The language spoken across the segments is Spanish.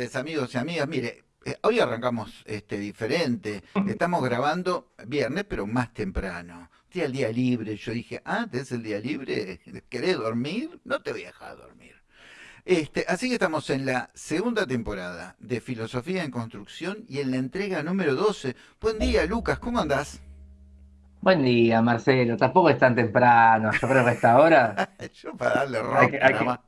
Tardes, amigos y amigas. Mire, eh, hoy arrancamos este diferente. Estamos grabando viernes, pero más temprano. Día el día libre. Yo dije, ah, ¿tenés el día libre? ¿Querés dormir? No te voy a dejar dormir. Este, así que estamos en la segunda temporada de Filosofía en Construcción y en la entrega número 12. Buen día, Lucas, ¿cómo andás? Buen día, Marcelo. Tampoco es tan temprano. Yo creo que a esta hora Yo para darle hay rock, que, hay nada que, más.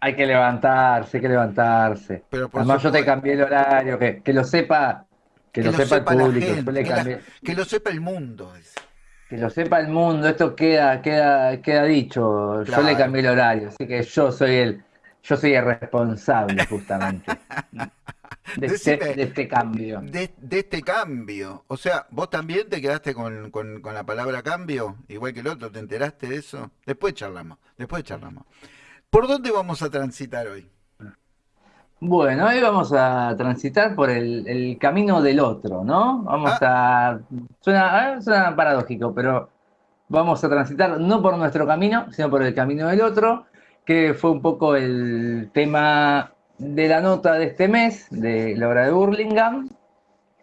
Hay que levantarse, hay que levantarse. Pero por Además, yo te cambié el horario, que, que lo sepa, que que lo sepa el público. Yo gente, le que, la- que lo sepa el mundo. dice. que lo sepa el mundo. Esto queda, queda, queda dicho. Yo le cambié el horario, así que yo soy el, yo soy el responsable justamente de este, de este cambio. de, de este cambio. O sea, vos también te quedaste con, con- con la palabra cambio, igual que el otro, ¿te enteraste de eso? Después charlamos, después charlamos. ¿Por dónde vamos a transitar hoy? Bueno, hoy vamos a transitar por el, el camino del otro, ¿no? Vamos Ah, a... Suena, suena paradójico, pero vamos a transitar no por nuestro camino, sino por el camino del otro, que fue un poco el tema de la nota de este mes, de la obra de Burlingame,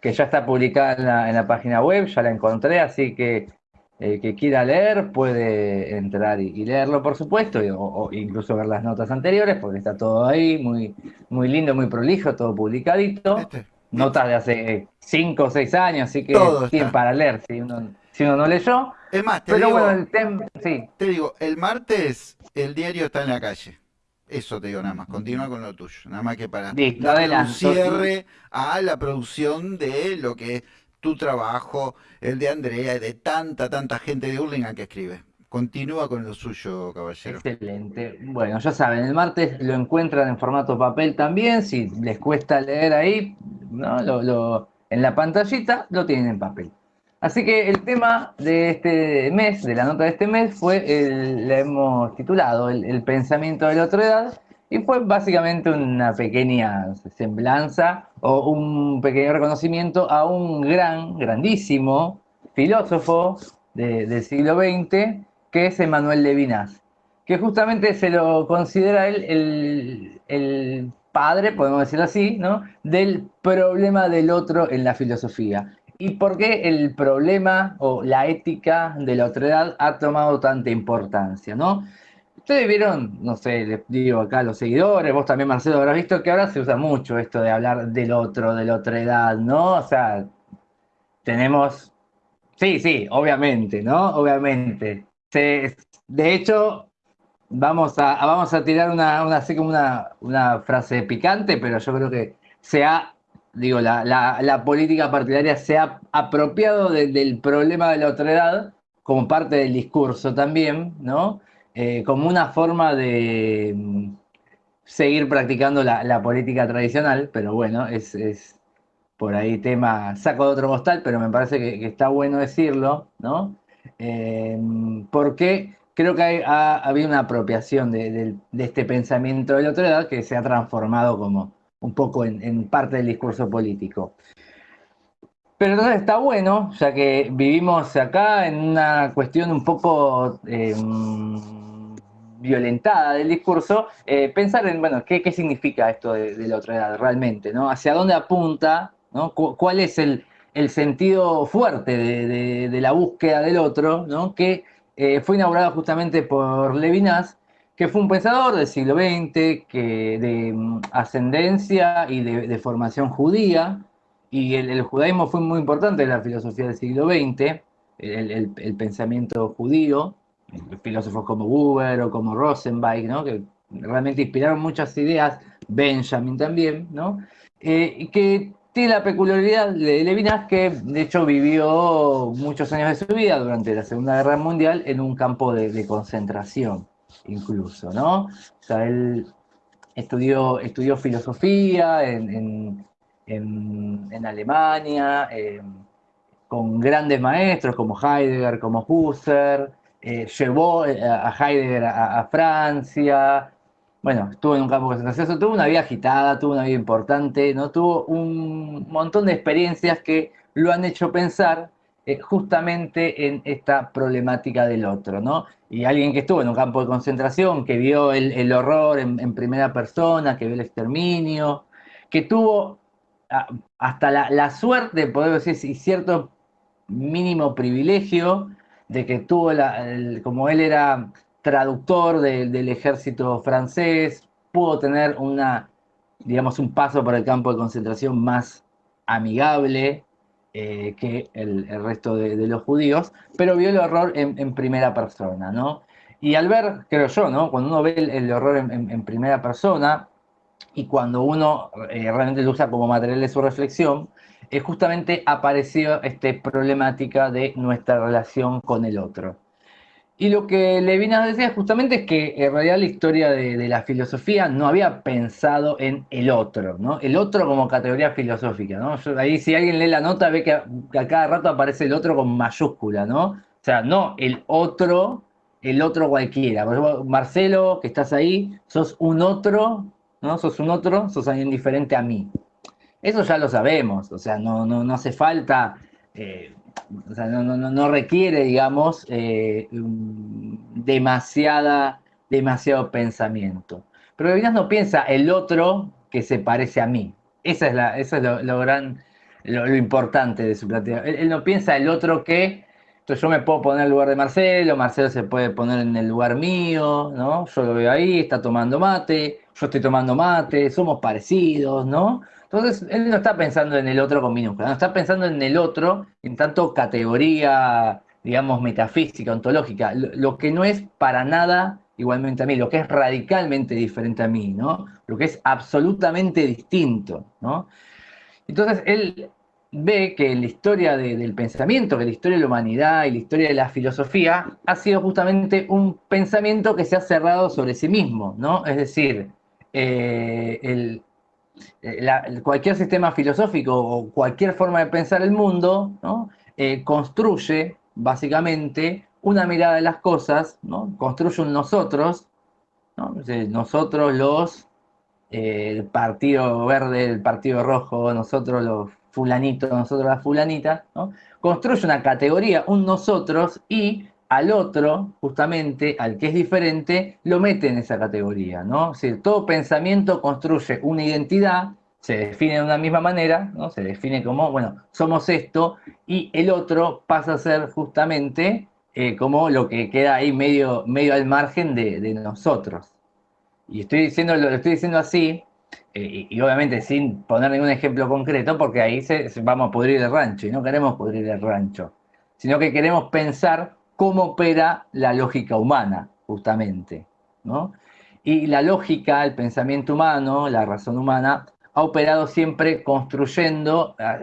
que ya está publicada en la, en la página web, ya la encontré, así que el que quiera leer puede entrar y, y leerlo, por supuesto, y- o, o incluso ver las notas anteriores, porque está todo ahí, muy, muy lindo, muy prolijo, todo publicadito. ¿viste? Notas de hace 5 o 6 años, así que tienen para leer si uno, si uno no leyó. Es más, te Pero bueno, digo, el tema, sí, te digo, el martes el diario está en la calle. Eso te digo nada más, continúa con lo tuyo. Nada más que para listo, darle un cierre a la producción de lo que tu trabajo, el de Andrea y de tanta, tanta gente de Hurlingham que escribe. Continúa con lo suyo, caballero. Excelente. Bueno, ya saben, el martes lo encuentran en formato papel también. Si les cuesta leer ahí, ¿no? En la pantallita lo tienen en papel. Así que el tema de este mes, de la nota de este mes, fue, el, le hemos titulado el pensamiento de la otra edad y fue básicamente una pequeña semblanza o un pequeño reconocimiento a un gran, grandísimo filósofo de- del siglo XX que es Emmanuel Levinas que justamente se lo considera él el, el padre, podemos decirlo así, ¿no? del problema del otro en la filosofía. ¿Y por qué el problema o la ética de la otredad ha tomado tanta importancia? ¿no? Ustedes vieron, no sé, les digo acá a los seguidores, vos también Marcelo habrás visto que ahora se usa mucho esto de hablar del otro, de la otredad, ¿no? O sea, tenemos, sí, sí, obviamente, ¿no? Obviamente. Se- de hecho, Vamos a, vamos a tirar una, una- así como una, una frase picante, pero yo creo que se ha, digo, la, la- la política partidaria se ha apropiado de- del problema de la otredad como parte del discurso también, ¿no? Eh, como una forma de mm, seguir practicando la, política tradicional, pero bueno, es, es por ahí tema, saco de otro costal, pero me parece que, está bueno decirlo, ¿no? Eh, porque creo que ha, habido una apropiación de, este pensamiento de la edad que se ha transformado como un poco en, en parte del discurso político. Pero entonces está bueno, ya que vivimos acá en una cuestión un poco eh, violentada del discurso, eh, pensar en, bueno, ¿qué, qué significa esto de, la otra edad realmente? ¿no? ¿Hacia dónde apunta? ¿no? Cu- ¿Cuál es el, el sentido fuerte de, de- la búsqueda del otro? ¿no? Que eh, fue inaugurado justamente por Levinas, que fue un pensador del siglo XX, que, de mm, ascendencia y de, formación judía, y el, el judaísmo fue muy importante en la filosofía del siglo XX, el- el pensamiento judío, filósofos como Buber o como Rosenbach, ¿no? que realmente inspiraron muchas ideas, Benjamin también, ¿no? Eh, que tiene la peculiaridad de Levinas que de hecho vivió muchos años de su vida durante la Segunda Guerra Mundial en un campo de, concentración, incluso, ¿no? O sea, él estudió, estudió filosofía en, en- en- en Alemania, eh, con grandes maestros como Heidegger, como Husserl, eh, llevó eh, a Heidegger a, Francia, bueno, estuvo en un campo de concentración, tuvo una vida agitada, tuvo una vida importante, ¿no? Tuvo un montón de experiencias que lo han hecho pensar eh, justamente en esta problemática del otro, ¿no? Y alguien que estuvo en un campo de concentración, que vio el, horror en, primera persona, que vio el exterminio, que tuvo hasta la, suerte, podemos decir, y cierto mínimo privilegio de que tuvo, la, como él era traductor del ejército francés, pudo tener una, digamos, un paso por el campo de concentración más amigable eh, que el, resto de, los judíos, pero vio el horror en, primera persona, ¿no? Y al ver, creo yo, ¿no? Cuando uno ve el, horror en, primera persona y cuando uno eh, realmente lo usa como material de su reflexión, es justamente apareció esta problemática de nuestra relación con el otro. Y lo que Levinas decía justamente es que en realidad la historia de, la filosofía no había pensado en el otro, ¿no? El otro como categoría filosófica, ¿no? ahí si alguien lee la nota ve que a, cada rato aparece el otro con mayúscula, ¿no? O sea, no el otro, el otro cualquiera. Por ejemplo, Marcelo, que estás ahí, sos un otro, ¿no? Sos un otro, sos alguien diferente a mí. Eso ya lo sabemos, o sea, no, no, no hace falta... Eh, o sea, no, requiere, digamos, eh, demasiada, demasiado pensamiento. Pero Levinas no piensa el otro que se parece a mí. Esa es la, eso es lo, gran, lo, importante de su planteo. Él, no piensa el otro que, entonces yo me puedo poner en el lugar de Marcelo, Marcelo se puede poner en el lugar mío, ¿no? Yo lo veo ahí, está tomando mate, yo estoy tomando mate, somos parecidos, ¿no? Entonces, él no está pensando en el otro con minúscula, no está pensando en el otro en tanto categoría, digamos, metafísica, ontológica, lo, que no es para nada igualmente a mí, lo que es radicalmente diferente a mí, ¿no? Lo que es absolutamente distinto, ¿no? Entonces, él ve que la historia del pensamiento, que la historia de la humanidad y la historia de la filosofía ha sido justamente un pensamiento que se ha cerrado sobre sí mismo, ¿no? Es decir, eh, el, eh, cualquier sistema filosófico o cualquier forma de pensar el mundo eh, construye básicamente una mirada de las cosas, ¿no? construye un nosotros, nosotros los el Partido Verde, el Partido Rojo, nosotros los fulanitos, nosotros las fulanitas, construye una categoría, un nosotros, y al otro, justamente, al que es diferente, lo mete en esa categoría, ¿no? Todo pensamiento construye una identidad, se define de una misma manera, ¿no? Se define como, bueno, somos esto, y el otro pasa a ser justamente eh, como lo que queda ahí medio, medio al margen de, nosotros. Y estoy diciendo, lo estoy diciendo así, eh, y, obviamente sin poner ningún ejemplo concreto, porque ahí vamos a pudrir el rancho, y no queremos pudrir el rancho, sino que queremos pensar cómo opera la lógica humana, justamente. ¿no? Y la lógica, el pensamiento humano, la razón humana, ha operado siempre construyendo ah,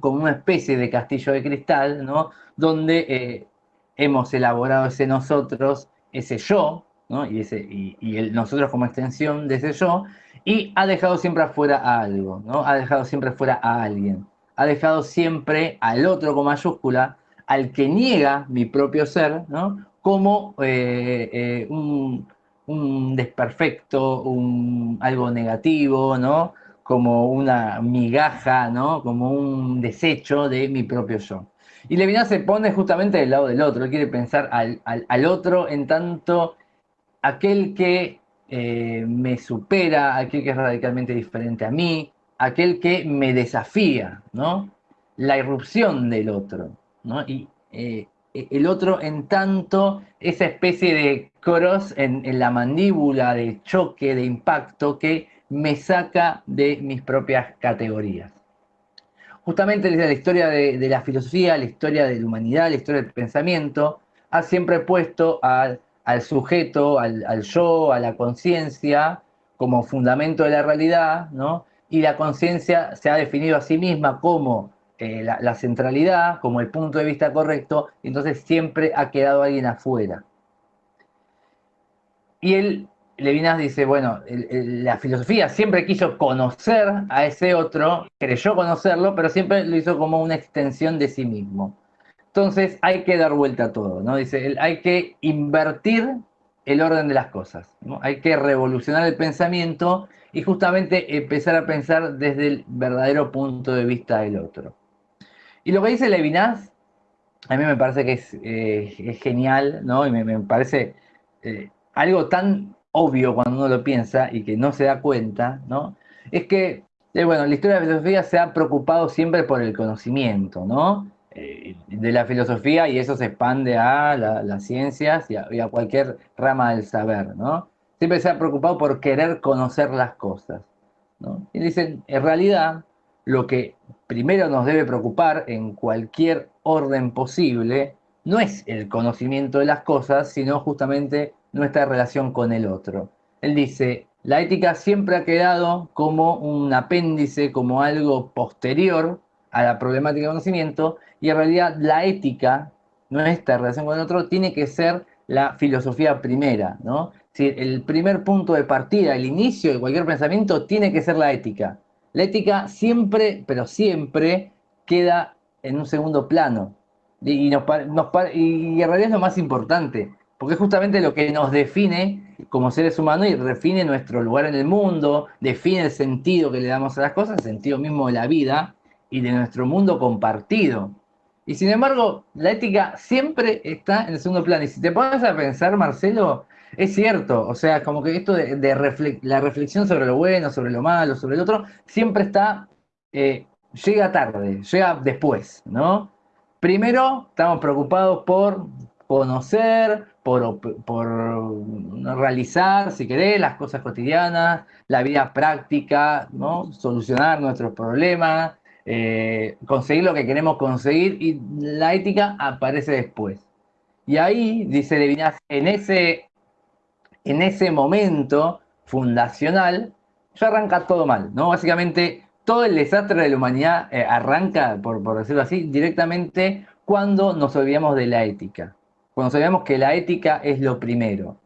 como una especie de castillo de cristal, ¿no? donde eh, hemos elaborado ese nosotros, ese yo, ¿no? y, ese, y, nosotros como extensión de ese yo, y ha dejado siempre afuera a algo, ¿no? ha dejado siempre fuera a alguien, ha dejado siempre al otro con mayúscula al que niega mi propio ser, ¿no? como eh, eh, un, desperfecto, un, algo negativo, ¿no? como una migaja, ¿no? como un desecho de mi propio yo. Y Levinas se pone justamente del lado del otro, él quiere pensar al, otro en tanto aquel que eh, me supera, aquel que es radicalmente diferente a mí, aquel que me desafía, ¿no? La irrupción del otro. Y eh, el otro, en tanto, esa especie de cross en, la mandíbula, de choque, de impacto, que me saca de mis propias categorías. Justamente la historia de, la filosofía, la historia de la humanidad, la historia del pensamiento, ha siempre puesto al, sujeto, al, yo, a la conciencia, como fundamento de la realidad, ¿no? Y la conciencia se ha definido a sí misma como eh, la, centralidad como el punto de vista correcto, entonces siempre ha quedado alguien afuera. Y él, Levinas dice, bueno, la filosofía siempre quiso conocer a ese otro, creyó conocerlo, pero siempre lo hizo como una extensión de sí mismo. Entonces hay que dar vuelta a todo, ¿no? Dice, hay que invertir el orden de las cosas, ¿no? Hay que revolucionar el pensamiento y justamente empezar a pensar desde el verdadero punto de vista del otro. Y lo que dice Levinas, a mí me parece que es, eh, genial, ¿no? Y me, parece eh, algo tan obvio cuando uno lo piensa y que no se da cuenta, ¿no? Es que Eh, bueno, la historia de la filosofía se ha preocupado siempre por el conocimiento, ¿no? Eh, de la filosofía y eso se expande a las ciencias y a, cualquier rama del saber, ¿no? Siempre se ha preocupado por querer conocer las cosas, ¿no? Y dicen, en realidad, lo que primero nos debe preocupar en cualquier orden posible no es el conocimiento de las cosas, sino justamente nuestra relación con el otro. Él dice, la ética siempre ha quedado como un apéndice, como algo posterior a la problemática de conocimiento, y en realidad la ética, nuestra relación con el otro, tiene que ser la filosofía primera, ¿no? Si el primer punto de partida, el inicio de cualquier pensamiento, tiene que ser la ética. La ética siempre, pero siempre, queda en un segundo plano. Y, nos, y en realidad es lo más importante porque es justamente lo que nos define como seres humanos y define nuestro lugar en el mundo, define el sentido que le damos a las cosas, el sentido mismo de la vida y de nuestro mundo compartido. Y sin embargo, la ética siempre está en el segundo plano. Y si te pones a pensar, Marcelo, es cierto, o sea, como que esto de, la reflexión sobre lo bueno, sobre lo malo, sobre el otro, siempre está, eh, llega tarde, llega después, ¿no? Primero, estamos preocupados por conocer, por, realizar, si querés, las cosas cotidianas, la vida práctica, ¿no? solucionar nuestros problemas, eh, conseguir lo que queremos conseguir y la ética aparece después. Y ahí, dice Levinas, en ese, en ese momento fundacional, ya arranca todo mal, ¿no? Básicamente, todo el desastre de la humanidad eh, arranca, por, por decirlo así, directamente cuando nos olvidamos de la ética cuando sabemos que la ética es lo primero.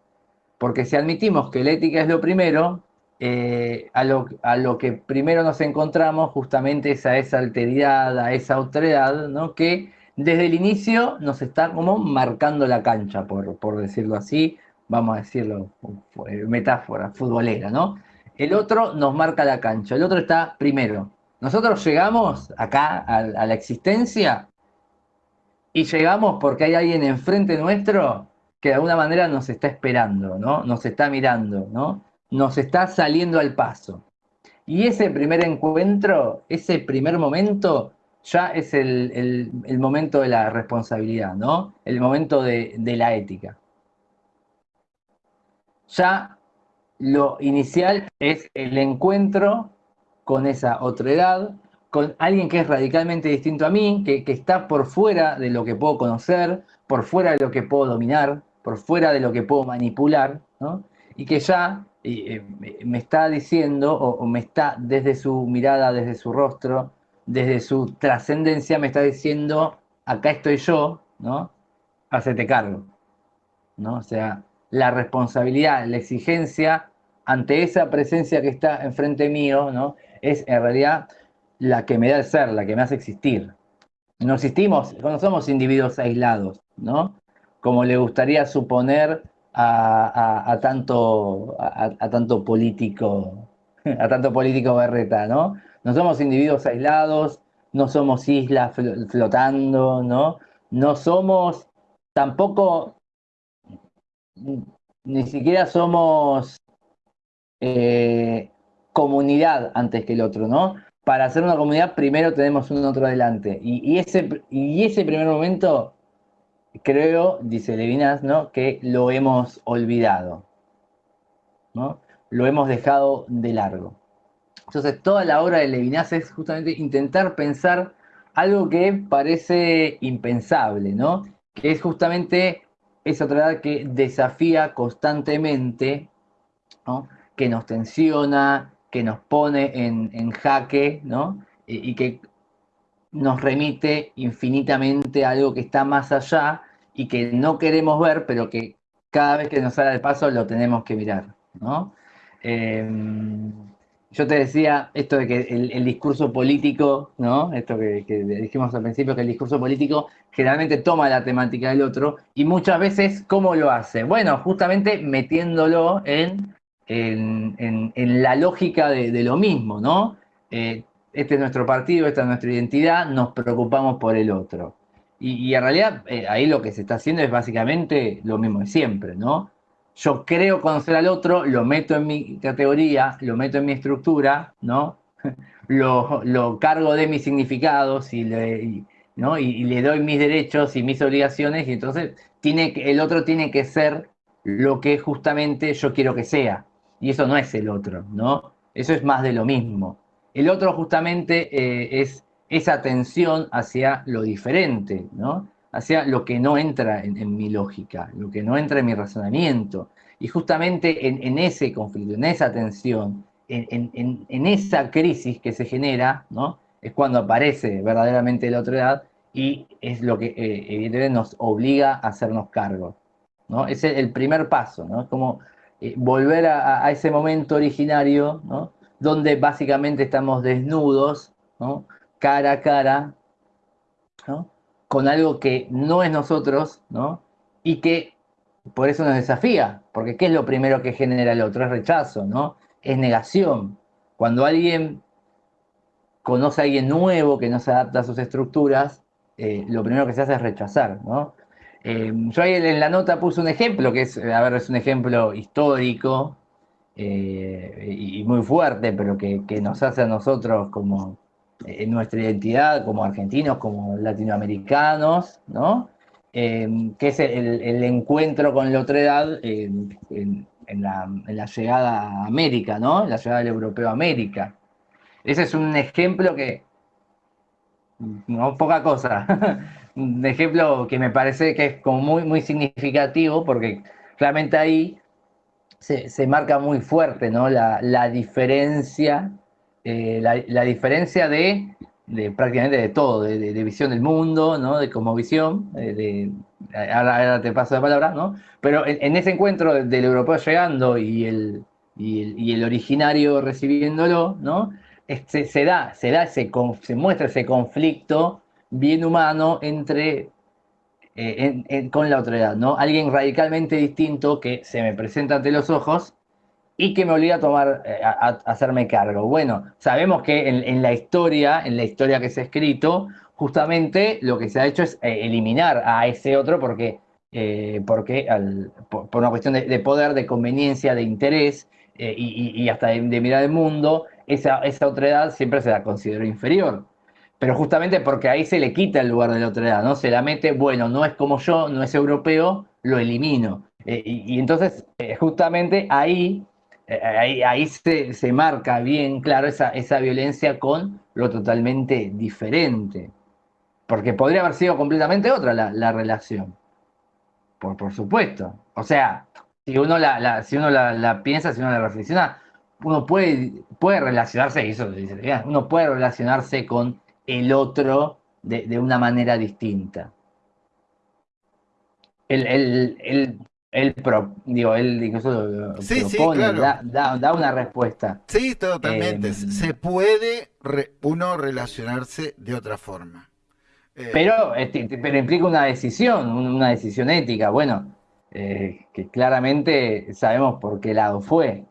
Porque si admitimos que la ética es lo primero, eh, a, lo, que primero nos encontramos justamente es a esa alteridad, a esa otredad, ¿no? que desde el inicio nos está como marcando la cancha, por, por decirlo así, vamos a decirlo, metáfora futbolera, ¿no? El otro nos marca la cancha, el otro está primero. Nosotros llegamos acá a la existencia y llegamos porque hay alguien enfrente nuestro que de alguna manera nos está esperando, ¿no? Nos está mirando, ¿no? Nos está saliendo al paso. Y ese primer encuentro, ese primer momento, ya es el, momento de la responsabilidad, ¿no? El momento de, de la ética. Ya lo inicial es el encuentro con esa otra edad, con alguien que es radicalmente distinto a mí, que, está por fuera de lo que puedo conocer, por fuera de lo que puedo dominar, por fuera de lo que puedo manipular, ¿no? y que ya eh, me está diciendo, o, me está desde su mirada, desde su rostro, desde su trascendencia, me está diciendo, acá estoy yo, ¿no? Hacete cargo. ¿no? O sea, la responsabilidad, la exigencia ante esa presencia que está enfrente mío, ¿no? Es en realidad la que me da el ser, la que me hace existir. No existimos, no somos individuos aislados, ¿no? Como le gustaría suponer a, tanto, a, tanto político, a tanto político berreta, ¿no? No somos individuos aislados, no somos islas flotando, ¿no? No somos tampoco, ni siquiera somos eh, comunidad antes que el otro, ¿no? para hacer una comunidad primero tenemos un otro adelante. Y, ese, y ese primer momento, creo, dice Levinas, ¿no? que lo hemos olvidado. ¿no? Lo hemos dejado de largo. Entonces, toda la obra de Levinas es justamente intentar pensar algo que parece impensable, ¿no? Que es justamente esa otra edad que desafía constantemente, ¿no? que nos tensiona, que nos pone en, jaque, ¿no? Y, que nos remite infinitamente a algo que está más allá y que no queremos ver, pero que cada vez que nos sale el paso lo tenemos que mirar, ¿no? Em, yo te decía esto de que el, discurso político, ¿no? Esto que, dijimos al principio, que el discurso político generalmente toma la temática del otro y muchas veces, ¿cómo lo hace? Bueno, justamente metiéndolo en en, la lógica de, lo mismo, ¿no? Eh, este es nuestro partido, esta es nuestra identidad, nos preocupamos por el otro. Y, en realidad eh, ahí lo que se está haciendo es básicamente lo mismo de siempre, ¿no? Yo creo conocer al otro, lo meto en mi categoría, lo meto en mi estructura, ¿no? lo, cargo de mis significados y le, ¿no? y, le doy mis derechos y mis obligaciones, y entonces tiene, el otro tiene que ser lo que justamente yo quiero que sea. Y eso no es el otro, ¿no? Eso es más de lo mismo. El otro justamente eh, es esa tensión hacia lo diferente, ¿no? Hacia lo que no entra en, mi lógica, lo que no entra en mi razonamiento. Y justamente en, ese conflicto, en esa tensión, en, esa crisis que se genera, ¿no? Es cuando aparece verdaderamente la otra edad y es lo que eh, evidentemente nos obliga a hacernos cargo, ¿no? Es el, primer paso, ¿no? Es como eh, volver a, ese momento originario, ¿no? Donde básicamente estamos desnudos, ¿no? Cara a cara, ¿no? Con algo que no es nosotros, ¿no? Y que por eso nos desafía, porque ¿qué es lo primero que genera el otro? Es rechazo, ¿no? Es negación. Cuando alguien conoce a alguien nuevo que no se adapta a sus estructuras, eh, lo primero que se hace es rechazar, ¿no? Eh, yo ahí en la nota puse un ejemplo, que es, a ver, es un ejemplo histórico eh, y muy fuerte, pero que, nos hace a nosotros como en nuestra identidad, como argentinos, como latinoamericanos, ¿no? que es el, encuentro con la otra edad en, la, llegada a América, ¿no? La llegada del europeo a América. Ese es un ejemplo que, no poca cosa. un ejemplo que me parece que es como muy, muy significativo porque realmente ahí se, marca muy fuerte ¿no? la, diferencia, eh, la, diferencia de, prácticamente de todo, de, visión del mundo, ¿no? de visión de, ahora, te paso la palabra, ¿no? pero en, ese encuentro del europeo llegando y el, y el, y el originario recibiéndolo, ¿no? se, da, se, da se muestra ese conflicto bien humano entre eh, con la edad, ¿no? Alguien radicalmente distinto que se me presenta ante los ojos y que me obliga a tomar, eh, a, hacerme cargo. Bueno, sabemos que en, la historia, en la historia que se ha escrito, justamente lo que se ha hecho es eh, eliminar a ese otro porque, porque por, una cuestión de, poder, de conveniencia, de interés y, hasta de, de mirar el mundo, esa, esa otra edad siempre se la considera inferior. Pero justamente porque ahí se le quita el lugar de la otra edad, ¿no? Se la mete, bueno, no es como yo, no es europeo, lo elimino. Eh, y, entonces, eh, justamente ahí, eh, ahí, ahí se, se, marca bien claro esa, esa violencia con lo totalmente diferente. Porque podría haber sido completamente otra la, la relación. Por, por supuesto. O sea, si uno la, si uno la, piensa, si uno la reflexiona, uno puede, puede relacionarse, eso dice, uno puede relacionarse con el otro de, una manera distinta. Él, él, él, digo, él incluso propone, da, una respuesta. Sí, totalmente. Em, Se puede uno relacionarse de otra forma. Eh, pero, este, pero implica una decisión, una decisión ética. Bueno, eh, que claramente sabemos por qué lado fue.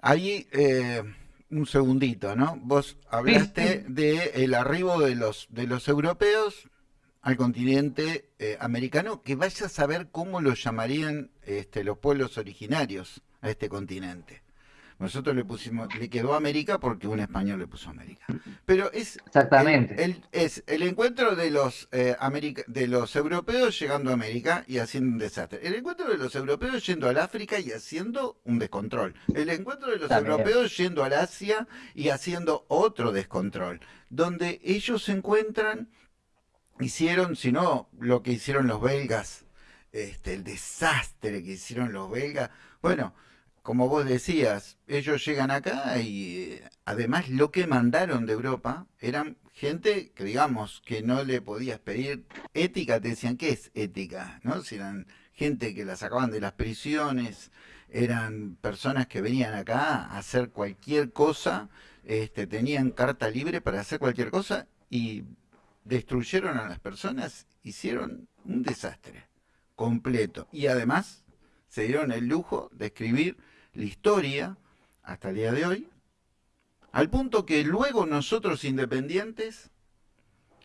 Ahí, eh, un segundito, ¿no? Vos hablaste de el arribo de los, de los europeos al continente eh, americano, que vaya a saber cómo lo llamarían este, los pueblos originarios a este continente. Nosotros le pusimos, le quedó América porque un español le puso América. Pero es, Exactamente. El, es el encuentro de los, eh, de los europeos llegando a América y haciendo un desastre. El encuentro de los europeos yendo al África y haciendo un descontrol. El encuentro de los europeos yendo al Asia y haciendo otro descontrol. Donde ellos se encuentran, hicieron, si no, lo que hicieron los belgas, este, el desastre que hicieron los belgas. Bueno, como vos decías, ellos llegan acá y eh, además lo que mandaron de Europa eran gente que digamos que no le podías pedir ética, te decían, ¿qué es ética? ¿No? Si eran gente que la sacaban de las prisiones, eran personas que venían acá a hacer cualquier cosa, este, tenían carta libre para hacer cualquier cosa y destruyeron a las personas, hicieron un desastre completo. Y además se dieron el lujo de escribir la historia hasta el día de hoy, al punto que luego nosotros independientes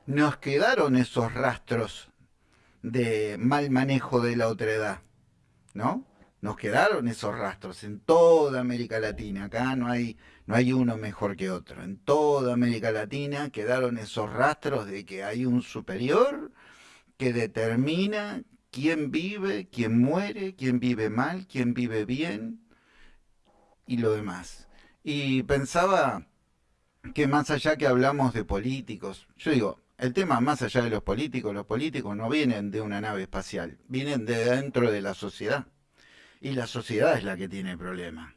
nos quedaron esos rastros de mal manejo de la otredad, ¿no? nos quedaron esos rastros en toda América Latina. Acá no hay, no hay uno mejor que otro. En toda América Latina quedaron esos rastros de que hay un superior que determina quién vive, quién muere, quién vive mal, quién vive bien y lo demás. Y pensaba que más allá que hablamos de políticos, yo digo, el tema más allá de los políticos, los políticos no vienen de una nave espacial, vienen de dentro de la sociedad. Y la sociedad es la que tiene el problema.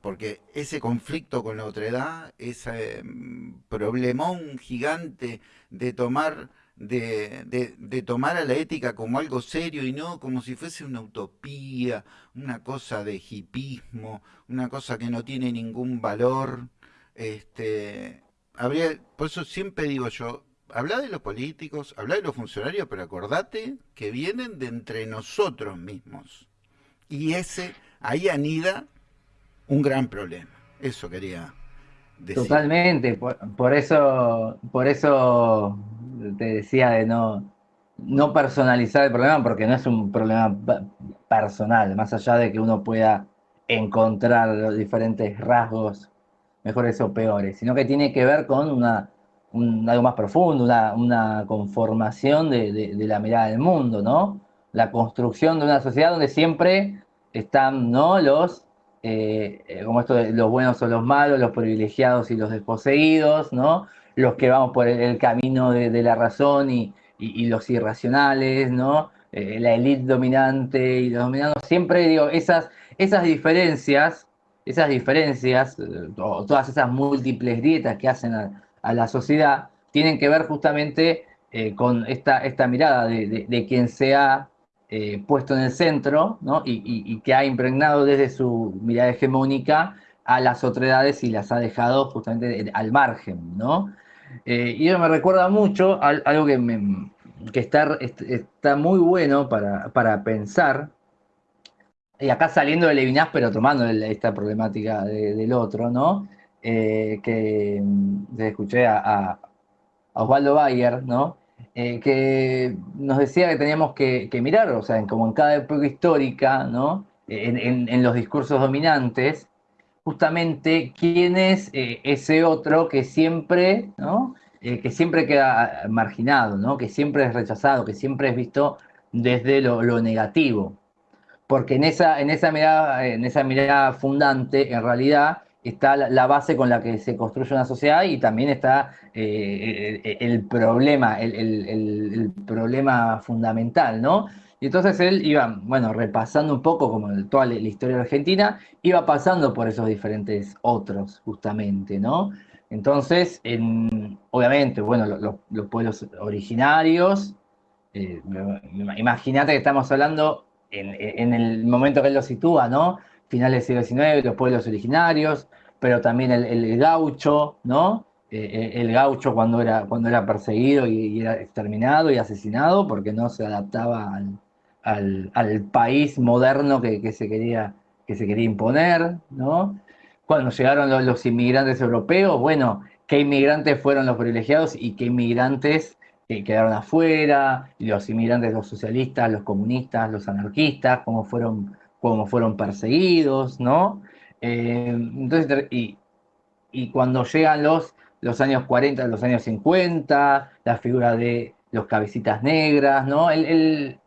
Porque ese conflicto con la otredad, ese mm, problemón gigante de tomar de, de, tomar a la ética como algo serio y no como si fuese una utopía, una cosa de hipismo, una cosa que no tiene ningún valor. Este, habría, por eso siempre digo yo, habla de los políticos, habla de los funcionarios, pero acordate que vienen de entre nosotros mismos. Y ese, ahí anida un gran problema. Eso quería Totalmente, por eso, por eso te decía de no, no personalizar el problema, porque no es un problema personal, más allá de que uno pueda encontrar los diferentes rasgos mejores o peores, sino que tiene que ver con una, algo más profundo, una, conformación de, la mirada del mundo, ¿no? La construcción de una sociedad donde siempre están, ¿no? Los, eh, eh, como esto de los buenos o los malos, los privilegiados y los desposeídos, ¿no? los que vamos por el, camino de, la razón y, los irracionales, ¿no? Eh, la élite dominante y los dominados, siempre digo, esas, esas diferencias, esas diferencias, todas esas múltiples dietas que hacen a, la sociedad, tienen que ver justamente con esta, esta mirada de, quien se ha puesto en el centro ¿no? y, que ha impregnado desde su mirada hegemónica a las otredades y las ha dejado justamente al margen, ¿no? Eh, y eso me recuerda mucho a, algo que, está, está, muy bueno para, pensar, y acá saliendo de Levinas, pero tomando esta problemática del otro, ¿no? Eh, que mm, escuché a, Osvaldo Bayer, ¿no? Eh, que nos decía que teníamos que, mirar, o sea, como en cada época histórica, ¿no? en los discursos dominantes, justamente quién es eh, ese otro que siempre, ¿no? Eh, que siempre queda marginado, ¿no? que siempre es rechazado, que siempre es visto desde lo, negativo. Porque en esa, en, esa mirada, en esa mirada fundante, en realidad, está la, base con la que se construye una sociedad y también está eh, el, problema, el, problema fundamental, ¿no? Y entonces él iba, bueno, repasando un poco como toda la historia de Argentina, iba pasando por esos diferentes otros, justamente, ¿no? Entonces, en, obviamente, bueno, los, pueblos originarios, eh, imagínate que estamos hablando en, el momento que él lo sitúa, ¿no? Finales del siglo XIX, los pueblos originarios, pero también el, gaucho, ¿no? Eh, eh, el gaucho cuando era, cuando era perseguido y, era exterminado y asesinado porque no se adaptaba al, al, país moderno que, se quería, que se quería imponer, ¿no? Cuando llegaron los, inmigrantes europeos, bueno, qué inmigrantes fueron los privilegiados y qué inmigrantes quedaron afuera, los inmigrantes, los socialistas, los comunistas, los anarquistas, cómo fueron, cómo fueron perseguidos, ¿no? Eh, entonces, y, cuando llegan los, los años 40, los años 50, la figura de los cabecitas negras, ¿no? el,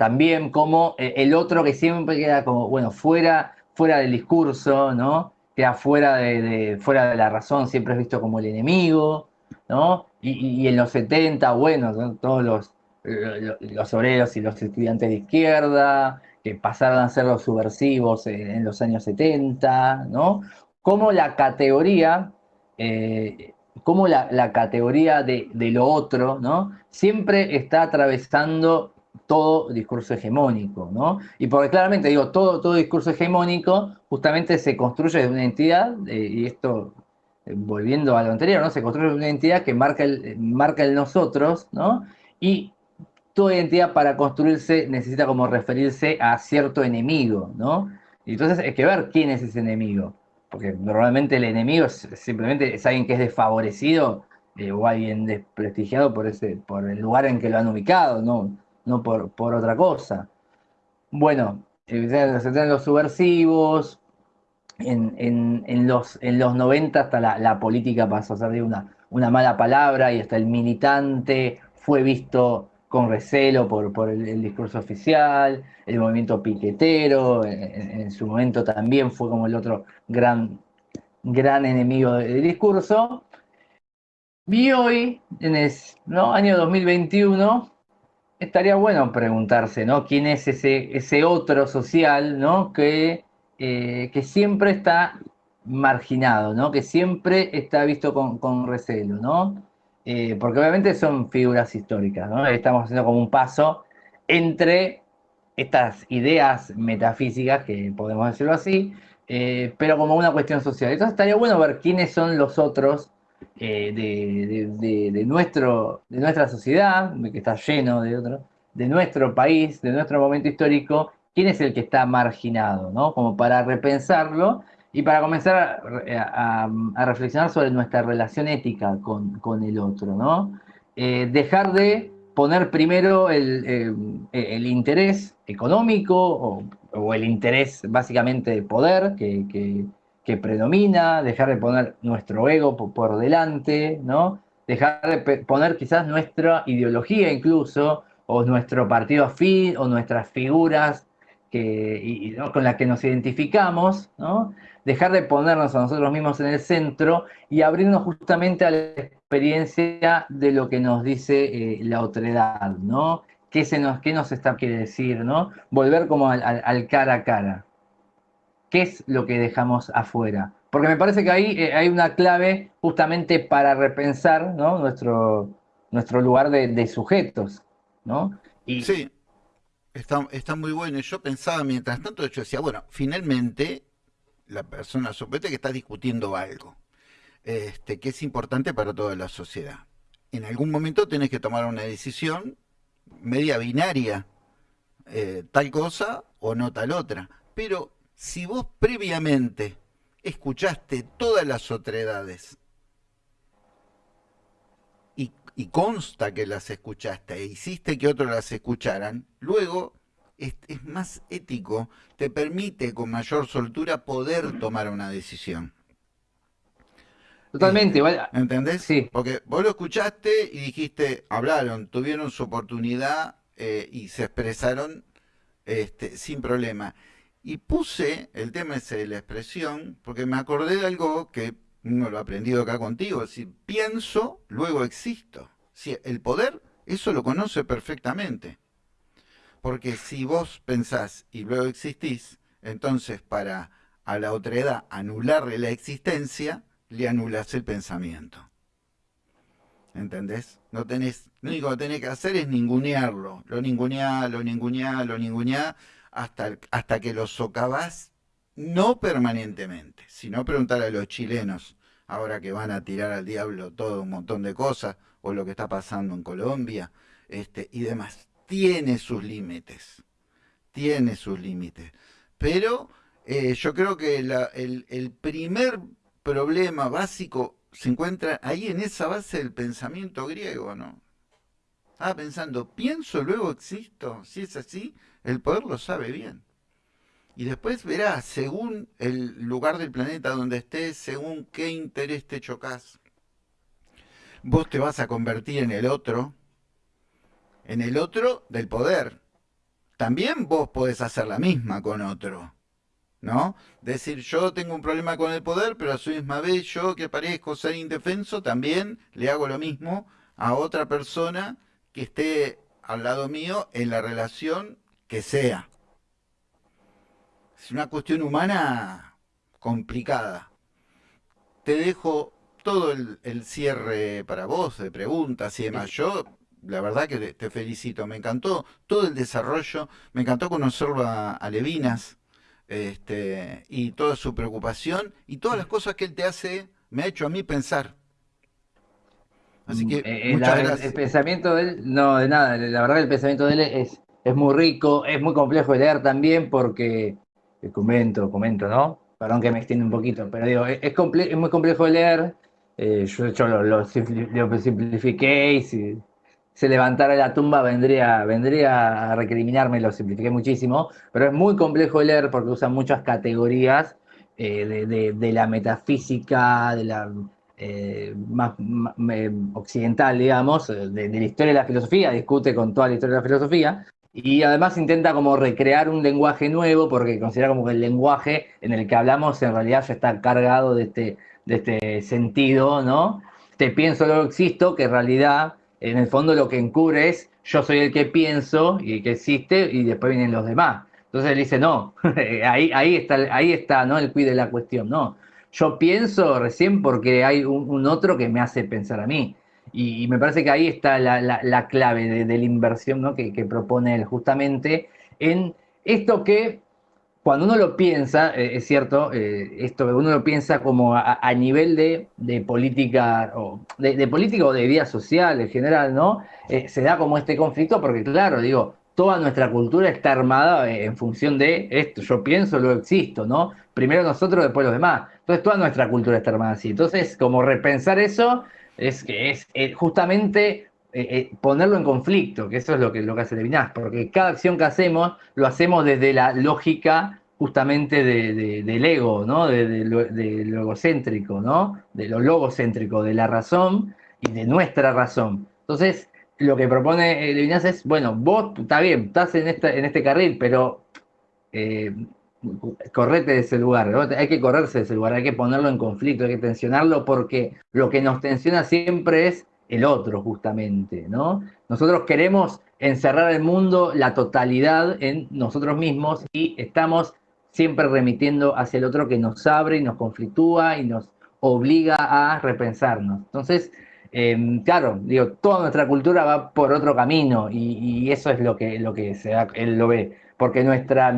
también como eh, el otro que siempre queda como, bueno, fuera, fuera del discurso, ¿no? Queda fuera de, fuera de la razón, siempre es visto como el enemigo, ¿no? Y, en los 70, bueno, todos los, los obreros y los estudiantes de izquierda, que pasaron a ser los subversivos en, los años 70, ¿no? Como la categoría, eh, como la, categoría de, de, lo otro, ¿no? Siempre está atravesando todo discurso hegemónico, ¿no? Y porque claramente digo, todo, todo discurso hegemónico justamente se construye de una entidad, eh, y esto, eh, volviendo a lo anterior, ¿no? Se construye de una entidad que marca el, marca el nosotros, ¿no? Y toda identidad para construirse necesita como referirse a cierto enemigo, ¿no? Y entonces hay que ver quién es ese enemigo, porque normalmente el enemigo simplemente es alguien que es desfavorecido eh, o alguien desprestigiado por, ese, por el lugar en que lo han ubicado, ¿no? no por, otra cosa. Bueno, en los subversivos, en, los, en los 90 hasta la, política pasó a ser de una, una mala palabra y hasta el militante fue visto con recelo por, por el, discurso oficial, el movimiento piquetero, en, su momento también fue como el otro gran, gran enemigo del discurso. Y hoy, en el año 2021, estaría bueno preguntarse, ¿no? ¿Quién es ese, ese otro social, ¿no? Que, eh, que siempre está marginado, ¿no? Que siempre está visto con, recelo, ¿no? Eh, porque obviamente son figuras históricas, ¿no? Estamos haciendo como un paso entre estas ideas metafísicas, que podemos decirlo así, eh, pero como una cuestión social. Entonces estaría bueno ver quiénes son los otros eh, de, nuestro, de nuestra sociedad, que está lleno de otros, de nuestro país, de nuestro momento histórico, quién es el que está marginado, ¿no? Como para repensarlo y para comenzar a, reflexionar sobre nuestra relación ética con, el otro, ¿no? Eh, dejar de poner primero el, eh, interés económico o, el interés básicamente de poder que, predomina, dejar de poner nuestro ego por, delante, ¿no? Dejar de poner quizás nuestra ideología incluso, o nuestro partido afín, o nuestras figuras con las que nos identificamos, dejar de ponernos a nosotros mismos en el centro y abrirnos justamente a la experiencia de lo que nos dice eh, la otredad, ¿no? ¿Qué, se nos, ¿Qué nos está quiere decir, no? Volver como al, cara a cara. ¿Qué es lo que dejamos afuera? Porque me parece que ahí eh, hay una clave justamente para repensar nuestro, nuestro lugar de, sujetos, ¿no? Sí, está, está muy bueno. Yo pensaba mientras tanto, yo decía, bueno, finalmente la persona, suponete que está discutiendo algo, este, que es importante para toda la sociedad. En algún momento tenés que tomar una decisión media binaria, eh, tal cosa o no tal otra. Pero si vos previamente escuchaste todas las otredades y, consta que las escuchaste e hiciste que otros las escucharan, luego es, más ético, te permite con mayor soltura poder tomar una decisión. Totalmente, igual. ¿Entendés? Sí. Porque vos lo escuchaste y dijiste, hablaron, tuvieron su oportunidad eh, y se expresaron este, sin problema. Y puse el tema ese de la expresión porque me acordé de algo que no lo he aprendido acá contigo. Si pienso, luego existo. Si el poder, eso lo conoce perfectamente. Porque si vos pensás y luego existís, entonces para a la otra edad anularle la existencia, le anulás el pensamiento. ¿Entendés? No tenés, lo único que tenés que hacer es ningunearlo. Lo ninguneá, lo ninguneá, lo ninguneá, hasta, hasta que lo socavás, no permanentemente, sino preguntar a los chilenos, ahora que van a tirar al diablo todo un montón de cosas, o lo que está pasando en Colombia, este, y demás tiene sus límites, tiene sus límites. Pero eh, yo creo que el, primer problema básico se encuentra ahí en esa base del pensamiento griego, ¿no? Estaba pensando, pienso, luego existo. Si es así, el poder lo sabe bien. Y después verás, según el lugar del planeta donde estés, según qué interés te chocas, vos te vas a convertir en el otro en el otro del poder. También vos podés hacer la misma con otro. ¿No? Decir, yo tengo un problema con el poder, pero a su misma vez yo que parezco ser indefenso, también le hago lo mismo a otra persona que esté al lado mío en la relación que sea. Es una cuestión humana complicada. Te dejo todo el, el cierre para vos de preguntas y demás. Yo la verdad que te, felicito, me encantó todo el desarrollo, me encantó conocerlo a, Levinas este, y toda su preocupación y todas las cosas que él te hace, me ha hecho a mí pensar. Así que eh, eh, muchas gracias. El pensamiento de él, no, de nada, la verdad que el pensamiento de él es, es muy rico, es muy complejo de leer también porque, eh, comento, comento, ¿no? Perdón que me extiende un poquito, pero digo, es, es muy complejo de leer, yo de hecho lo, lo, simplifiqué y se levantara la tumba vendría, vendría a recriminarme, lo simplifiqué muchísimo, pero es muy complejo de leer porque usa muchas categorías eh, de, la metafísica, de la eh, más, occidental, digamos, de, la historia de la filosofía, discute con toda la historia de la filosofía, y además intenta como recrear un lenguaje nuevo porque considera como que el lenguaje en el que hablamos en realidad ya está cargado de este, de este sentido, ¿no? Te pienso, luego existo, que en realidad, en el fondo lo que encubre es yo soy el que pienso y que existe y después vienen los demás. Entonces él dice, no, ahí, ahí, está, ahí está, ¿no? El cuide la cuestión, no. Yo pienso recién porque hay un otro que me hace pensar a mí. Y, me parece que ahí está la, clave de, la inversión ¿no? que, propone él, justamente en esto que cuando uno lo piensa, eh, es cierto, eh, esto uno lo piensa como a, nivel de, política o de, política o de vida social en general, ¿no? Eh, se da como este conflicto porque, claro, digo, toda nuestra cultura está armada en función de esto, yo pienso, luego existo, ¿no? Primero nosotros, después los demás. Entonces toda nuestra cultura está armada así. Entonces, como repensar eso es que es eh, justamente eh, eh, ponerlo en conflicto, que eso es lo que, lo que hace Levinas, porque cada acción que hacemos lo hacemos desde la lógica justamente del ego, ¿no? De, lo, egocéntrico, ¿no? De lo logocéntrico, de la razón y de nuestra razón. Entonces, lo que propone Levinas es, bueno, vos, está bien, estás en, esta, en este carril, pero correte de ese lugar, hay que correrse de ese lugar, hay que ponerlo en conflicto, hay que tensionarlo porque lo que nos tensiona siempre es el otro, justamente, ¿no? Nosotros queremos encerrar el mundo, la totalidad en nosotros mismos y estamos siempre remitiendo hacia el otro que nos abre y nos conflictúa y nos obliga a repensarnos. Entonces, em, claro, digo, toda nuestra cultura va por otro camino y, eso es lo que, lo que se él lo ve, porque nuestra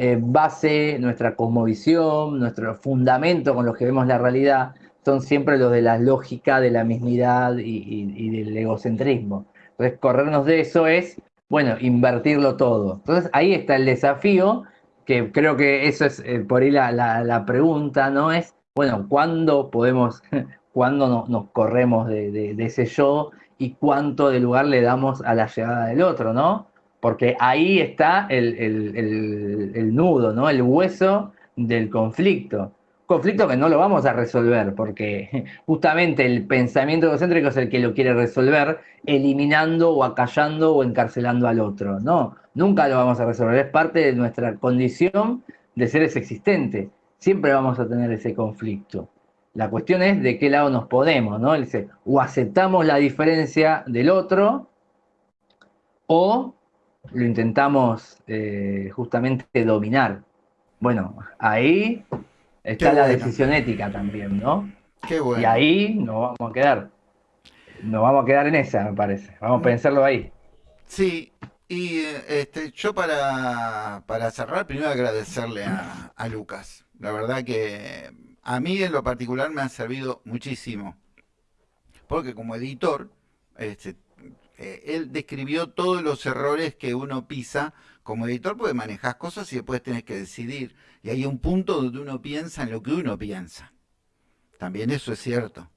eh, base, nuestra cosmovisión, nuestro fundamento con los que vemos la realidad, son siempre los de la lógica, de la mismidad y, del egocentrismo. Entonces, corrernos de eso es, bueno, invertirlo todo. Entonces, ahí está el desafío, que creo que eso es eh, por ahí la, pregunta, ¿no? Es, bueno, ¿cuándo podemos, cuándo nos corremos de, de ese yo y cuánto de lugar le damos a la llegada del otro, ¿no? Porque ahí está el, nudo, ¿no? el hueso del conflicto. Conflicto que no lo vamos a resolver, porque justamente el pensamiento egocéntrico es el que lo quiere resolver, eliminando o acallando o encarcelando al otro. No, nunca lo vamos a resolver, es parte de nuestra condición de seres existentes. Siempre vamos a tener ese conflicto. La cuestión es de qué lado nos podemos, ¿no? o aceptamos la diferencia del otro, o lo intentamos eh, justamente dominar. Bueno, ahí está la decisión ética también, ¿no? Qué bueno. Y ahí nos vamos a quedar. Nos vamos a quedar en esa, me parece. Vamos a pensarlo ahí. Sí, y este, yo para, para cerrar, primero agradecerle a, a Lucas. La verdad que a mí en lo particular me ha servido muchísimo. Porque como editor, este, eh, él describió todos los errores que uno pisa como editor, porque manejas cosas y después tenés que decidir. Y hay un punto donde uno piensa en lo que uno piensa. También eso es cierto.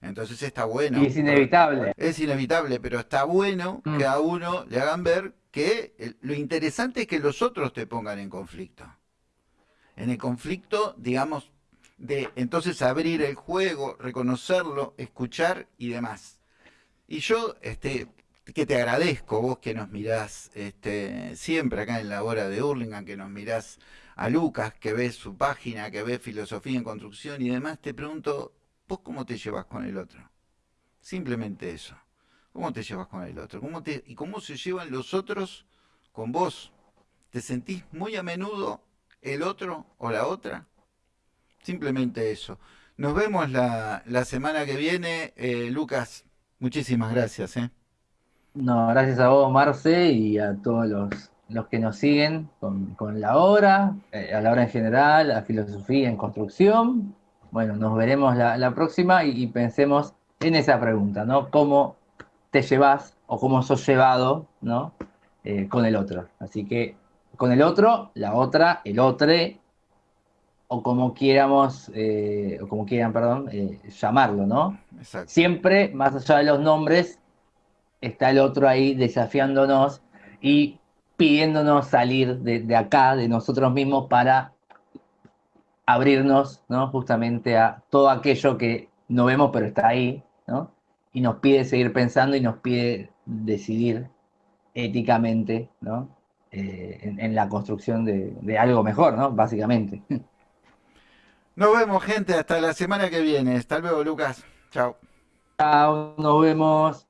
Entonces está bueno. Y es inevitable. Es inevitable, pero está bueno mm. que a uno le hagan ver que lo interesante es que los otros te pongan en conflicto. En el conflicto, digamos, de entonces abrir el juego, reconocerlo, escuchar y demás. Y yo, este, que te agradezco, vos que nos mirás este, siempre acá en la hora de Hurlingham, que nos mirás a Lucas, que ves su página, que ves filosofía en construcción y demás, te pregunto, ¿vos cómo te llevas con el otro? Simplemente eso. ¿Cómo te llevas con el otro? ¿Cómo ¿Y cómo se llevan los otros con vos? ¿Te sentís muy a menudo el otro o la otra? Simplemente eso. Nos vemos la, semana que viene. Eh, Lucas, muchísimas gracias. ¿eh? No, gracias a vos, Marce, y a todos los, que nos siguen con, la obra, eh, a la obra en general, a filosofía en construcción. Bueno, nos veremos la, próxima y, pensemos en esa pregunta, ¿no? ¿Cómo te llevas o cómo sos llevado, ¿no? Eh, con el otro. Así que con el otro, la otra, el otro, o como quieramos, eh, o como quieran, perdón, llamarlo, ¿no? Siempre, más allá de los nombres, está el otro ahí desafiándonos y pidiéndonos salir de, acá, de nosotros mismos, para abrirnos, ¿no? Justamente a todo aquello que no vemos pero está ahí, ¿no? Y nos pide seguir pensando y nos pide decidir éticamente, ¿no? Eh, en, la construcción de, de, algo mejor, ¿no? Básicamente. Nos vemos, gente. Hasta la semana que viene. Hasta luego, Lucas. Chao. Chao, nos vemos.